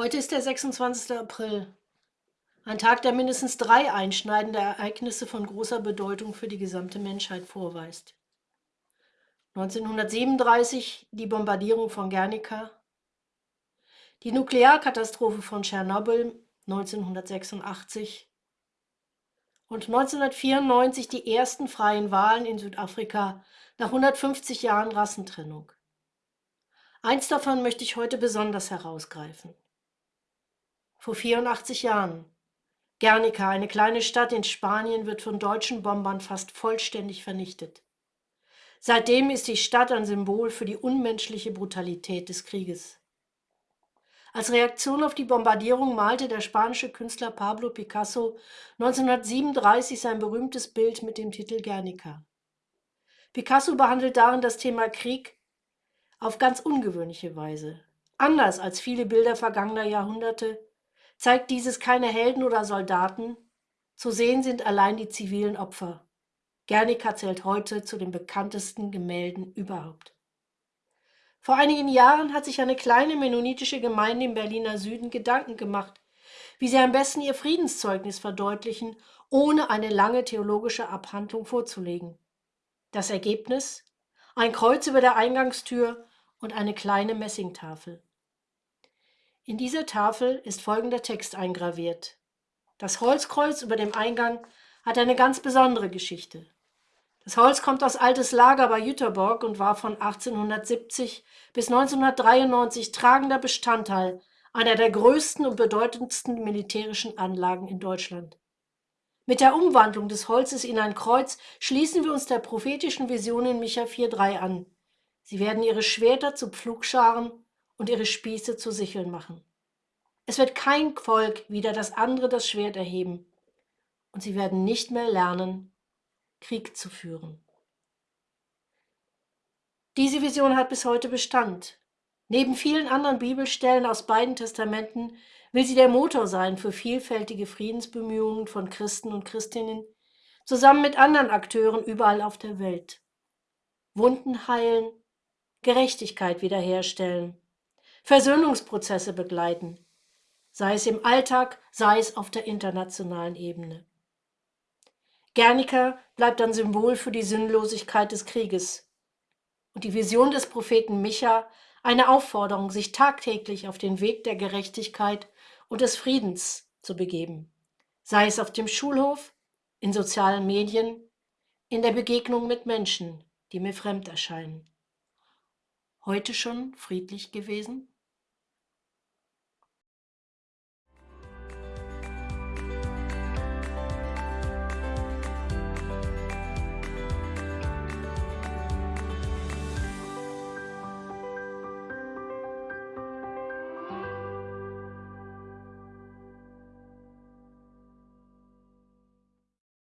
Heute ist der 26. April, ein Tag, der mindestens drei einschneidende Ereignisse von großer Bedeutung für die gesamte Menschheit vorweist. 1937 die Bombardierung von Guernica, die Nuklearkatastrophe von Tschernobyl 1986 und 1994 die ersten freien Wahlen in Südafrika nach 150 Jahren Rassentrennung. Eins davon möchte ich heute besonders herausgreifen. Vor 84 Jahren. Guernica, eine kleine Stadt in Spanien, wird von deutschen Bombern fast vollständig vernichtet. Seitdem ist die Stadt ein Symbol für die unmenschliche Brutalität des Krieges. Als Reaktion auf die Bombardierung malte der spanische Künstler Pablo Picasso 1937 sein berühmtes Bild mit dem Titel Guernica. Picasso behandelt darin das Thema Krieg auf ganz ungewöhnliche Weise. Anders als viele Bilder vergangener Jahrhunderte zeigt dieses keine Helden oder Soldaten, zu sehen sind allein die zivilen Opfer. Guernica zählt heute zu den bekanntesten Gemälden überhaupt. Vor einigen Jahren hat sich eine kleine mennonitische Gemeinde im Berliner Süden Gedanken gemacht, wie sie am besten ihr Friedenszeugnis verdeutlichen, ohne eine lange theologische Abhandlung vorzulegen. Das Ergebnis? Ein Kreuz über der Eingangstür und eine kleine Messingtafel. In dieser Tafel ist folgender Text eingraviert. Das Holzkreuz über dem Eingang hat eine ganz besondere Geschichte. Das Holz kommt aus altes Lager bei Jüterborg und war von 1870 bis 1993 tragender Bestandteil einer der größten und bedeutendsten militärischen Anlagen in Deutschland. Mit der Umwandlung des Holzes in ein Kreuz schließen wir uns der prophetischen Vision in Micha 4,3 an. Sie werden ihre Schwerter zu Pflugscharen und ihre Spieße zu Sicheln machen. Es wird kein Volk wieder das andere das Schwert erheben, und sie werden nicht mehr lernen, Krieg zu führen. Diese Vision hat bis heute Bestand. Neben vielen anderen Bibelstellen aus beiden Testamenten will sie der Motor sein für vielfältige Friedensbemühungen von Christen und Christinnen, zusammen mit anderen Akteuren überall auf der Welt. Wunden heilen, Gerechtigkeit wiederherstellen, Versöhnungsprozesse begleiten, sei es im Alltag, sei es auf der internationalen Ebene. Guernica bleibt ein Symbol für die Sinnlosigkeit des Krieges und die Vision des Propheten Micha eine Aufforderung, sich tagtäglich auf den Weg der Gerechtigkeit und des Friedens zu begeben, sei es auf dem Schulhof, in sozialen Medien, in der Begegnung mit Menschen, die mir fremd erscheinen. Heute schon friedlich gewesen?